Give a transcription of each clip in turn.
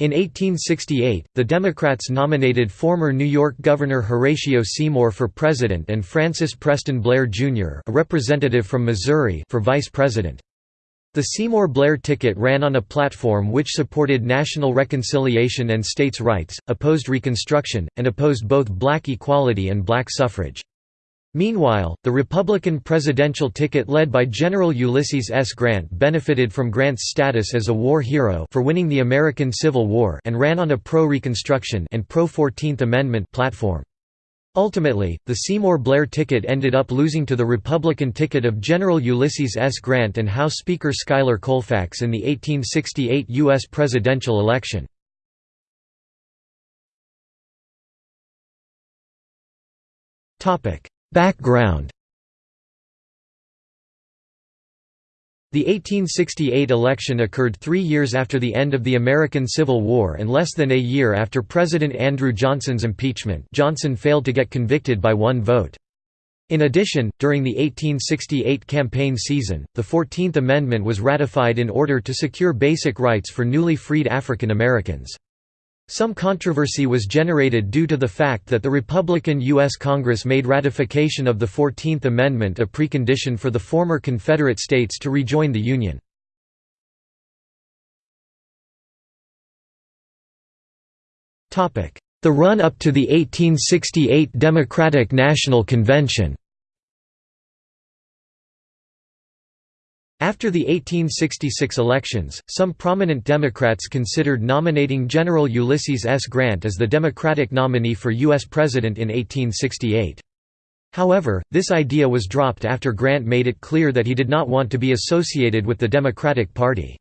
In 1868, the Democrats nominated former New York Governor Horatio Seymour for president and Francis Preston Blair, Jr. a representative from Missouri for vice president. The Seymour-Blair ticket ran on a platform which supported national reconciliation and states' rights, opposed Reconstruction, and opposed both black equality and black suffrage. Meanwhile, the Republican presidential ticket led by General Ulysses S. Grant benefited from Grant's status as a war hero for winning the American Civil War and ran on a pro-Reconstruction and pro-14th Amendment platform. Ultimately, the Seymour-Blair ticket ended up losing to the Republican ticket of General Ulysses S. Grant and House Speaker Schuyler Colfax in the 1868 U.S. presidential election. Background The 1868 election occurred three years after the end of the American Civil War and less than a year after President Andrew Johnson's impeachment Johnson failed to get convicted by one vote. In addition, during the 1868 campaign season, the Fourteenth Amendment was ratified in order to secure basic rights for newly freed African Americans. Some controversy was generated due to the fact that the Republican U.S. Congress made ratification of the Fourteenth Amendment a precondition for the former Confederate states to rejoin the Union. The run-up to the 1868 Democratic National Convention After the 1866 elections, some prominent Democrats considered nominating General Ulysses S. Grant as the Democratic nominee for U.S. President in 1868. However, this idea was dropped after Grant made it clear that he did not want to be associated with the Democratic Party.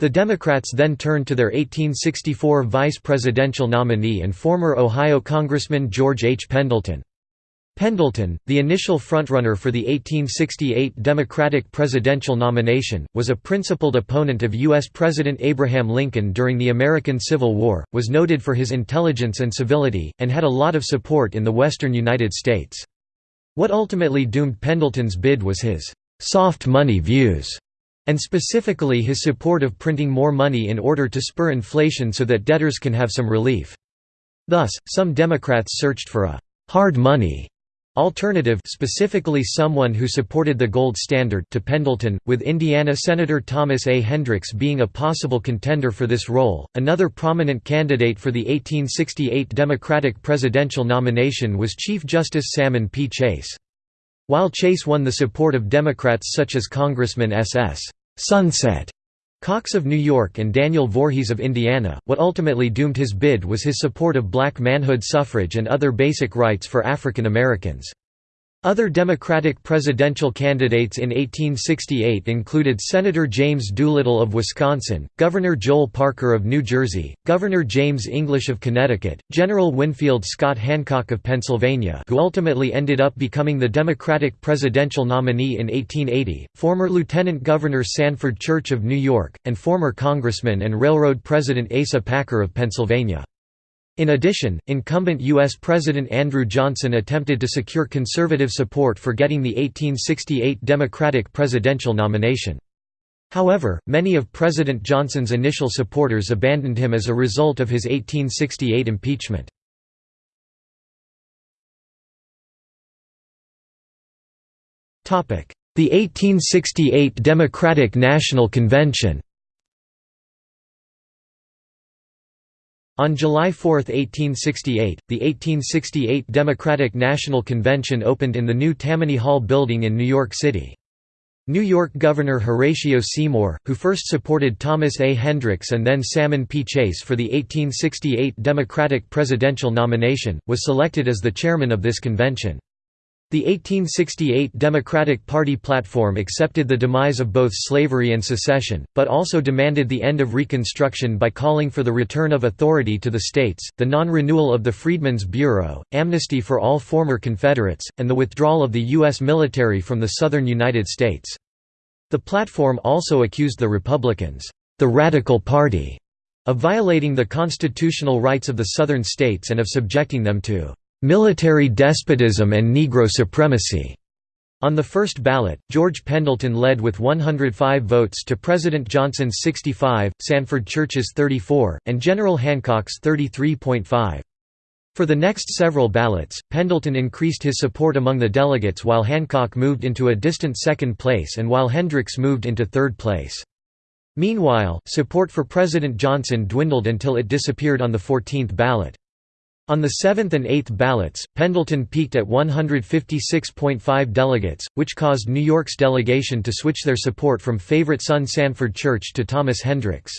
The Democrats then turned to their 1864 vice presidential nominee and former Ohio Congressman George H. Pendleton. Pendleton, the initial frontrunner for the 1868 Democratic presidential nomination, was a principled opponent of U.S. President Abraham Lincoln during the American Civil War, was noted for his intelligence and civility, and had a lot of support in the western United States. What ultimately doomed Pendleton's bid was his «soft money views» and specifically his support of printing more money in order to spur inflation so that debtors can have some relief. Thus, some Democrats searched for a «hard money» Alternative specifically someone who supported the gold standard to Pendleton, with Indiana Senator Thomas A. Hendricks being a possible contender for this role. Another prominent candidate for the 1868 Democratic presidential nomination was Chief Justice Salmon P. Chase. While Chase won the support of Democrats such as Congressman S.S. Sunset Cox of New York and Daniel Voorhees of Indiana, what ultimately doomed his bid was his support of black manhood suffrage and other basic rights for African Americans. Other Democratic presidential candidates in 1868 included Senator James Doolittle of Wisconsin, Governor Joel Parker of New Jersey, Governor James English of Connecticut, General Winfield Scott Hancock of Pennsylvania who ultimately ended up becoming the Democratic presidential nominee in 1880, former Lieutenant Governor Sanford Church of New York, and former Congressman and Railroad President Asa Packer of Pennsylvania. In addition, incumbent U.S. President Andrew Johnson attempted to secure conservative support for getting the 1868 Democratic presidential nomination. However, many of President Johnson's initial supporters abandoned him as a result of his 1868 impeachment. The 1868 Democratic National Convention On July 4, 1868, the 1868 Democratic National Convention opened in the new Tammany Hall building in New York City. New York Governor Horatio Seymour, who first supported Thomas A. Hendricks and then Salmon P. Chase for the 1868 Democratic presidential nomination, was selected as the chairman of this convention. The 1868 Democratic Party platform accepted the demise of both slavery and secession, but also demanded the end of Reconstruction by calling for the return of authority to the states, the non-renewal of the Freedmen's Bureau, amnesty for all former Confederates, and the withdrawal of the U.S. military from the southern United States. The platform also accused the Republicans, the Radical Party, of violating the constitutional rights of the southern states and of subjecting them to military despotism and Negro supremacy. On the first ballot, George Pendleton led with 105 votes to President Johnson's 65, Sanford Church's 34, and General Hancock's 33.5. For the next several ballots, Pendleton increased his support among the delegates while Hancock moved into a distant second place and while Hendricks moved into third place. Meanwhile, support for President Johnson dwindled until it disappeared on the 14th ballot. On the 7th and 8th ballots, Pendleton peaked at 156.5 delegates, which caused New York's delegation to switch their support from favorite son Sanford Church to Thomas Hendricks.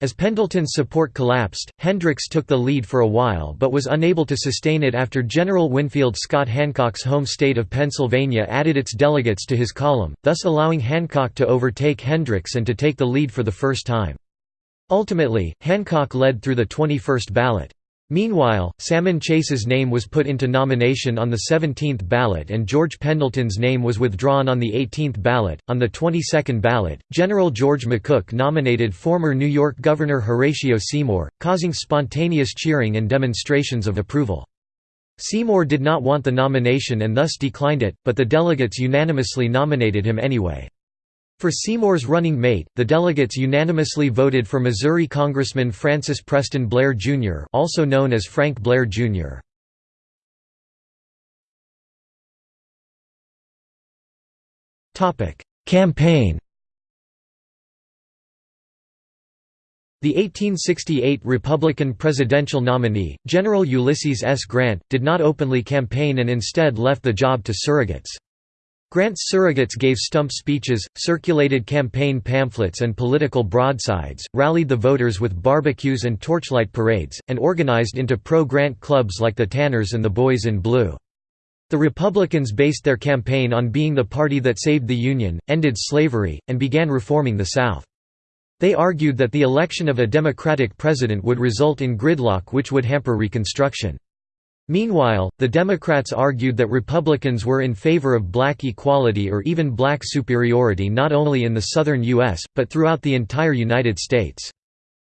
As Pendleton's support collapsed, Hendricks took the lead for a while but was unable to sustain it after General Winfield Scott Hancock's home state of Pennsylvania added its delegates to his column, thus allowing Hancock to overtake Hendricks and to take the lead for the first time. Ultimately, Hancock led through the 21st ballot. Meanwhile, Salmon Chase's name was put into nomination on the 17th ballot and George Pendleton's name was withdrawn on the 18th ballot. On the 22nd ballot, General George McCook nominated former New York Governor Horatio Seymour, causing spontaneous cheering and demonstrations of approval. Seymour did not want the nomination and thus declined it, but the delegates unanimously nominated him anyway. For Seymour's running mate, the delegates unanimously voted for Missouri Congressman Francis Preston Blair, Jr. also known as Frank Blair, Jr. Campaign The 1868 Republican presidential nominee, General Ulysses S. Grant, did not openly campaign and instead left the job to surrogates. Grant's surrogates gave stump speeches, circulated campaign pamphlets and political broadsides, rallied the voters with barbecues and torchlight parades, and organized into pro-Grant clubs like the Tanners and the Boys in Blue. The Republicans based their campaign on being the party that saved the Union, ended slavery, and began reforming the South. They argued that the election of a Democratic president would result in gridlock which would hamper Reconstruction. Meanwhile, the Democrats argued that Republicans were in favor of black equality or even black superiority not only in the southern U.S., but throughout the entire United States.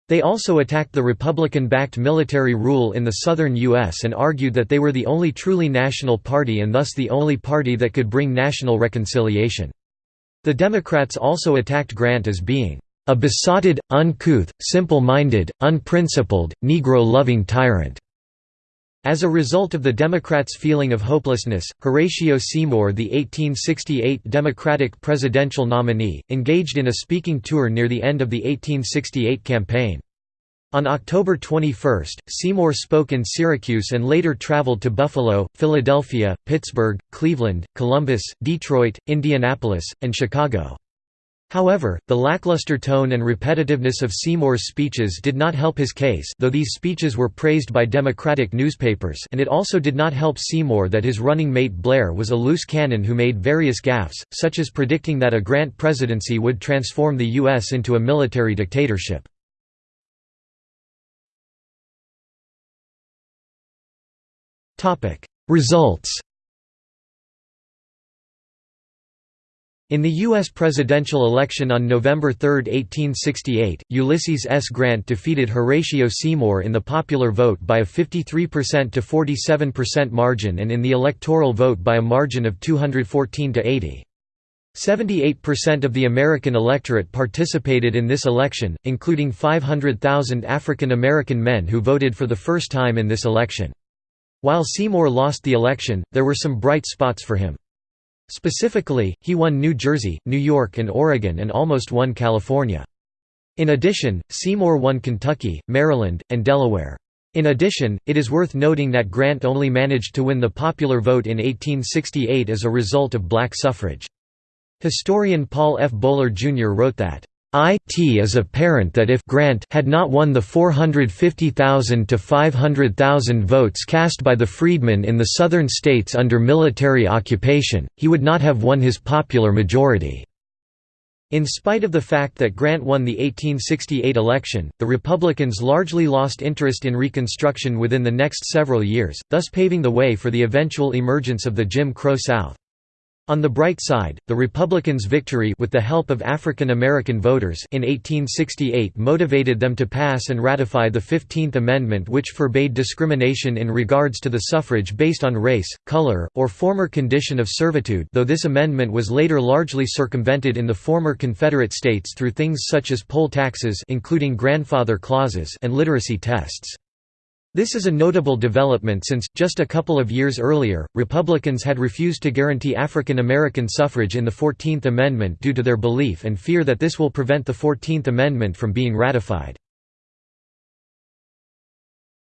They also attacked the Republican-backed military rule in the southern U.S. and argued that they were the only truly national party and thus the only party that could bring national reconciliation. The Democrats also attacked Grant as being a besotted, uncouth, simple-minded, unprincipled, Negro-loving tyrant. As a result of the Democrats' feeling of hopelessness, Horatio Seymour the 1868 Democratic presidential nominee, engaged in a speaking tour near the end of the 1868 campaign. On October 21, Seymour spoke in Syracuse and later traveled to Buffalo, Philadelphia, Pittsburgh, Cleveland, Columbus, Detroit, Indianapolis, and Chicago. However, the lackluster tone and repetitiveness of Seymour's speeches did not help his case though these speeches were praised by Democratic newspapers and it also did not help Seymour that his running mate Blair was a loose cannon who made various gaffes, such as predicting that a Grant presidency would transform the U.S. into a military dictatorship. Results In the U.S. presidential election on November 3, 1868, Ulysses S. Grant defeated Horatio Seymour in the popular vote by a 53% to 47% margin and in the electoral vote by a margin of 214 to 80. 78% of the American electorate participated in this election, including 500,000 African American men who voted for the first time in this election. While Seymour lost the election, there were some bright spots for him. Specifically, he won New Jersey, New York and Oregon and almost won California. In addition, Seymour won Kentucky, Maryland, and Delaware. In addition, it is worth noting that Grant only managed to win the popular vote in 1868 as a result of black suffrage. Historian Paul F. Boller Jr. wrote that, it is apparent that if Grant had not won the 450,000 to 500,000 votes cast by the freedmen in the southern states under military occupation, he would not have won his popular majority. In spite of the fact that Grant won the 1868 election, the Republicans largely lost interest in Reconstruction within the next several years, thus paving the way for the eventual emergence of the Jim Crow South. On the bright side, the Republicans' victory with the help of African American voters in 1868 motivated them to pass and ratify the Fifteenth Amendment which forbade discrimination in regards to the suffrage based on race, color, or former condition of servitude though this amendment was later largely circumvented in the former Confederate states through things such as poll taxes including grandfather clauses and literacy tests. This is a notable development since, just a couple of years earlier, Republicans had refused to guarantee African American suffrage in the Fourteenth Amendment due to their belief and fear that this will prevent the Fourteenth Amendment from being ratified.